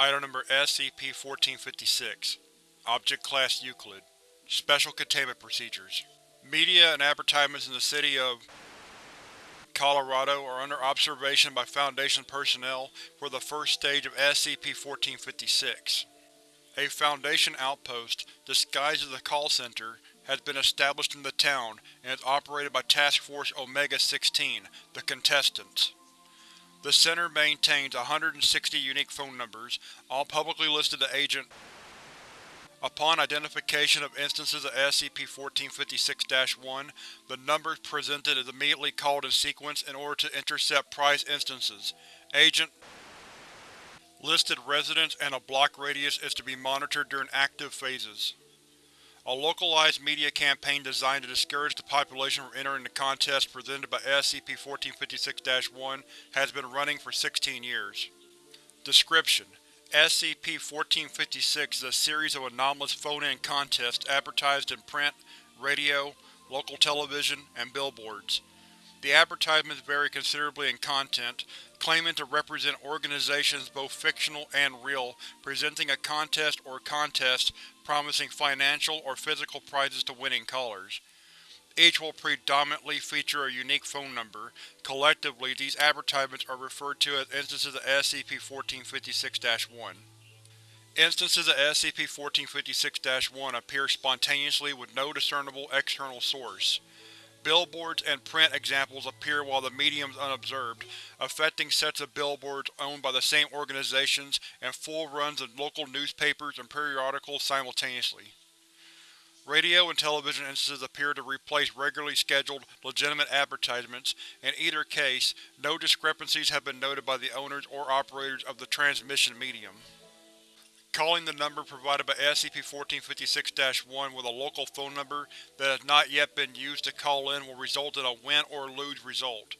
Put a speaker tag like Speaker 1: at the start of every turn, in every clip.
Speaker 1: Item Number SCP-1456 Object Class Euclid Special Containment Procedures Media and advertisements in the city of Colorado are under observation by Foundation personnel for the first stage of SCP-1456. A Foundation outpost, disguised as a call center, has been established in the town and is operated by Task Force Omega-16, the Contestants. The Center maintains 160 unique phone numbers, all publicly listed to Agent. Upon identification of instances of SCP-1456-1, the numbers presented is immediately called in sequence in order to intercept prize instances. Agent Listed residence and a block radius is to be monitored during active phases. A localized media campaign designed to discourage the population from entering the contest presented by SCP-1456-1 has been running for 16 years. Description: SCP-1456 is a series of anomalous phone-in contests advertised in print, radio, local television, and billboards. The advertisements vary considerably in content, claiming to represent organizations both fictional and real presenting a contest or contests promising financial or physical prizes to winning callers. Each will predominantly feature a unique phone number. Collectively, these advertisements are referred to as instances of SCP-1456-1. Instances of SCP-1456-1 appear spontaneously with no discernible external source. Billboards and print examples appear while the medium is unobserved, affecting sets of billboards owned by the same organizations and full runs of local newspapers and periodicals simultaneously. Radio and television instances appear to replace regularly scheduled, legitimate advertisements. In either case, no discrepancies have been noted by the owners or operators of the transmission medium. Calling the number provided by SCP-1456-1 with a local phone number that has not yet been used to call in will result in a win or lose result.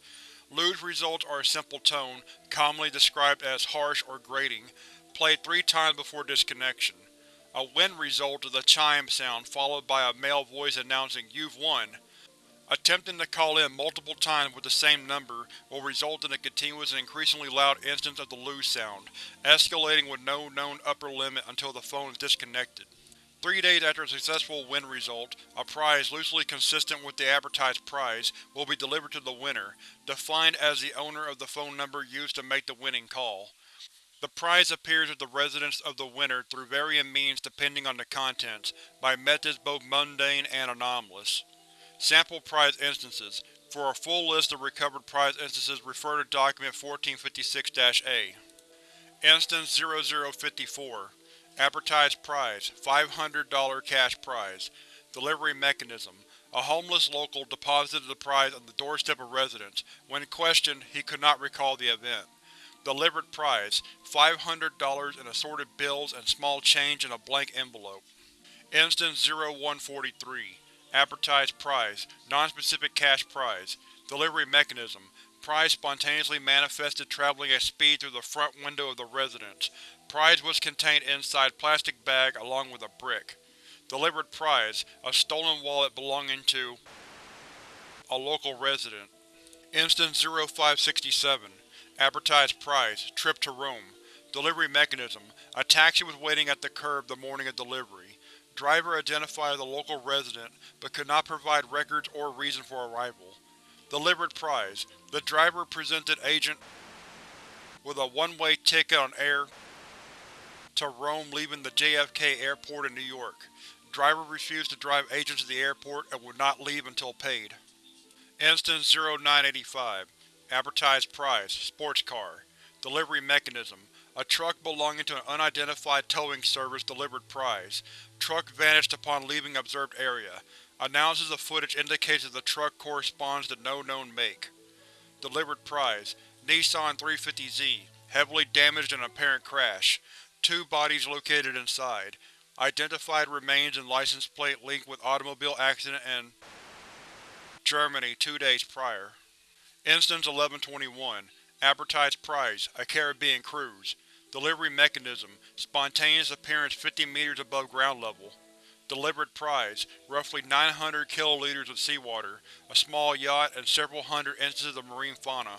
Speaker 1: Lose results are a simple tone, commonly described as harsh or grating, played three times before disconnection. A win result is a chime sound followed by a male voice announcing, You've won. Attempting to call in multiple times with the same number will result in a continuous and increasingly loud instance of the lose sound, escalating with no known upper limit until the phone is disconnected. Three days after a successful win result, a prize loosely consistent with the advertised prize will be delivered to the winner, defined as the owner of the phone number used to make the winning call. The prize appears at the residence of the winner through varying means depending on the contents, by methods both mundane and anomalous. Sample prize instances. For a full list of recovered prize instances refer to Document 1456-A. Instance 0054 Advertised prize $500 cash prize. Delivery mechanism A homeless local deposited the prize on the doorstep of residence. When questioned, he could not recall the event. Delivered prize $500 in assorted bills and small change in a blank envelope. Instance 0143 Advertised prize, non-specific cash prize. Delivery mechanism. Prize spontaneously manifested traveling at speed through the front window of the residence. Prize was contained inside plastic bag along with a brick. Delivered prize, a stolen wallet belonging to a local resident. Instance 0567 Advertised prize, trip to Rome. Delivery mechanism, a taxi was waiting at the curb the morning of delivery. Driver identified as a local resident, but could not provide records or reason for arrival. Delivered prize. The driver presented Agent with a one-way ticket on air to Rome leaving the JFK airport in New York. Driver refused to drive agent to the airport and would not leave until paid. Instance 0985 Advertised prize, sports car. Delivery mechanism, a truck belonging to an unidentified towing service delivered prize. Truck vanished upon leaving observed area. Analysis of footage indicates that the truck corresponds to no known make. Delivered prize Nissan 350Z, heavily damaged in apparent crash. Two bodies located inside. Identified remains and license plate linked with automobile accident in Germany two days prior. Instance 1121 Advertised prize, a Caribbean cruise. Delivery mechanism, spontaneous appearance 50 meters above ground level. Delivered prize, roughly 900 kiloliters of seawater, a small yacht and several hundred instances of marine fauna.